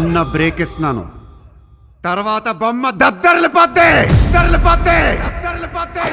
చిన్న బ్రేక్ ఇస్తున్నాను. తర్వాత బొమ్మ దద్దరిల్లిపోద్ది దద్దరిల్లిపోద్ది దద్దరిల్లిపోద్ది